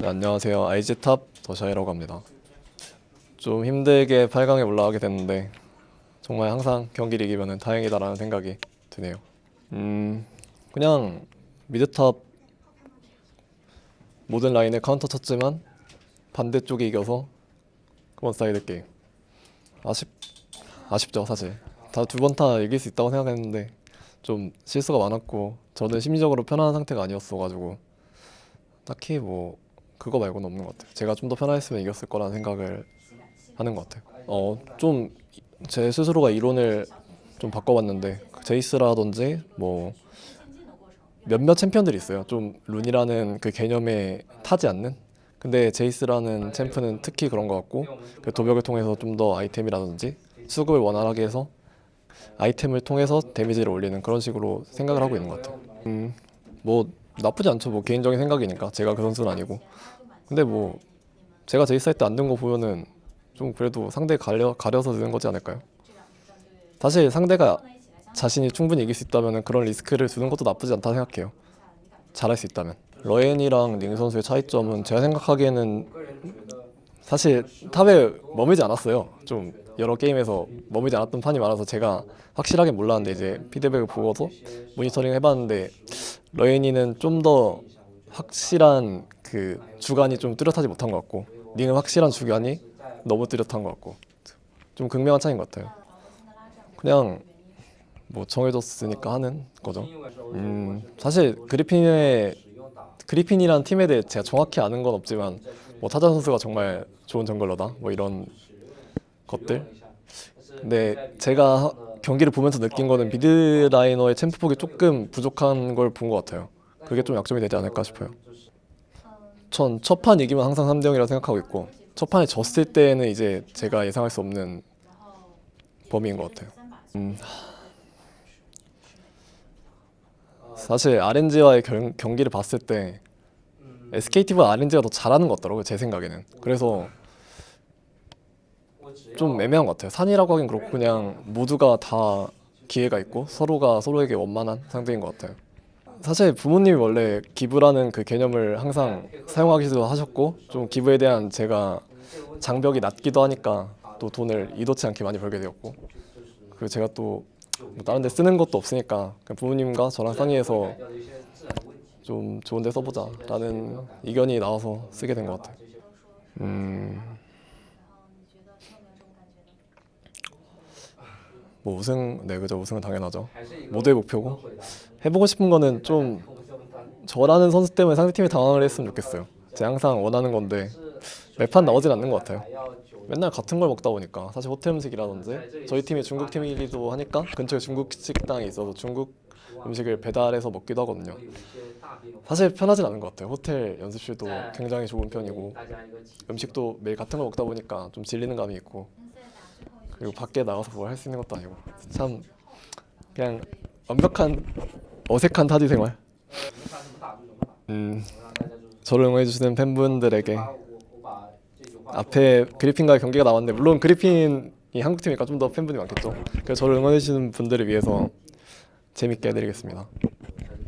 네, 안녕하세요. IG top 더샤이라고 합니다. 좀 힘들게 8강에 올라가게 됐는데 정말 항상 경기를 이기면 다행이다라는 생각이 드네요. 음, 그냥 mid top 모든 라인에 카운터 쳤지만 반대쪽이 이겨서 one side 게임. 아쉽 아쉽죠 사실. 다 두번다 이길 수 있다고 생각했는데 좀 실수가 많았고 저는 심리적으로 편안한 상태가 아니었어가지고 딱히 뭐 그거 말고는 없는 것 같아요. 제가 좀 더 편안했으면 이겼을 거라는 생각을 하는 것 같아요. 어, 좀 제 스스로가 이론을 좀 바꿔봤는데 제이스라든지 뭐 몇몇 챔피언들이 있어요. 좀 룬이라는 그 개념에 타지 않는. 근데 제이스라는 챔프는 특히 그런 것 같고 그 도벽을 통해서 좀 더 아이템이라든지 수급을 원활하게 해서 아이템을 통해서 데미지를 올리는 그런 식으로 생각을 하고 있는 것 같아요. 음, 뭐 나쁘지 않죠. 뭐 개인적인 생각이니까 제가 그 선수는 아니고. 근데 뭐 제가 제이스 할때안 든 거 보면은 좀 그래도 상대 가려 가려서 드는 거지 않을까요? 사실 상대가 자신이 충분히 이길 수 있다면 그런 리스크를 두는 것도 나쁘지 않다 생각해요. 잘할 수 있다면. 러엔이랑 링 선수의 차이점은 제가 생각하기에는 사실 top에 머물지 않았어요. 좀 여러 게임에서 머물지 않았던 판이 많아서 제가 확실하게 몰랐는데 이제 피드백을 보고서 모니터링 해봤는데 러엔이는 좀 더 확실한 그 주간이 좀 뚜렷하지 못한 것 같고 링은 확실한 주간이 너무 뚜렷한 것 같고 좀 극명한 차이인 것 같아요. 그냥 뭐 정해졌으니까 하는 거죠. 음 사실 그리핀의 그리핀이란 팀에 대해 제가 정확히 아는 건 없지만 뭐 타자 선수가 정말 좋은 정글러다 뭐 이런 것들. 근데 제가 하- 경기를 보면서 느낀 거는 미드 라이너의 챔프 폭이 조금 부족한 걸 본 것 같아요. 그게 좀 약점이 되지 않을까 싶어요. 전 첫 판 이기면 항상 3대 0이라고 생각하고 있고 첫 판에 졌을 때는 이제 제가 예상할 수 없는 범위인 것 같아요. 음, 사실 RNG와의 경, 경기를 봤을 때 SKT보다 RNG가 더 잘하는 것 같더라고요 제 생각에는. 그래서 좀 애매한 것 같아요. 산이라고 하긴 그렇고 그냥 모두가 다 기회가 있고 서로가 서로에게 원만한 상대인 것 같아요. 사실 부모님이 원래 기부라는 그 개념을 항상 사용하기도 하셨고 좀 기부에 대한 제가 장벽이 낮기도 하니까 또 돈을 이도치 않게 많이 벌게 되었고 그리고 제가 또 뭐 다른 데 쓰는 것도 없으니까 그냥 부모님과 저랑 상의해서 좀 좋은 데 써보자 라는 의견이 나와서 쓰게 된 것 같아요. 음, 뭐 우승, 네 그죠. 우승은 당연하죠. 모두의 목표고. 해보고 싶은 거는 좀 저라는 선수 때문에 상대팀이 당황을 했으면 좋겠어요. 제가 항상 원하는 건데 매판 나오진 않는 것 같아요. 맨날 같은 걸 먹다 보니까 사실 호텔 음식이라든지 저희 팀이 중국 팀이기도 하니까 근처에 중국 식당이 있어서 중국 음식을 배달해서 먹기도 하거든요 사실 편하진 않은 것 같아요. 호텔 연습실도 굉장히 좋은 편이고 음식도 매일 같은 걸 먹다 보니까 좀 질리는 감이 있고 그리고 밖에 나가서 뭘 할 수 있는 것도 아니고 참 그냥 완벽한 어색한 타지 생활. 음, 저를 응원해주시는 팬분들에게 앞에 그리핀과의 경기가 나왔는데 물론 그리핀이 한국팀이니까 좀 더 팬분이 많겠죠. 그래서 저를 응원해주시는 분들을 위해서 재밌게 해드리겠습니다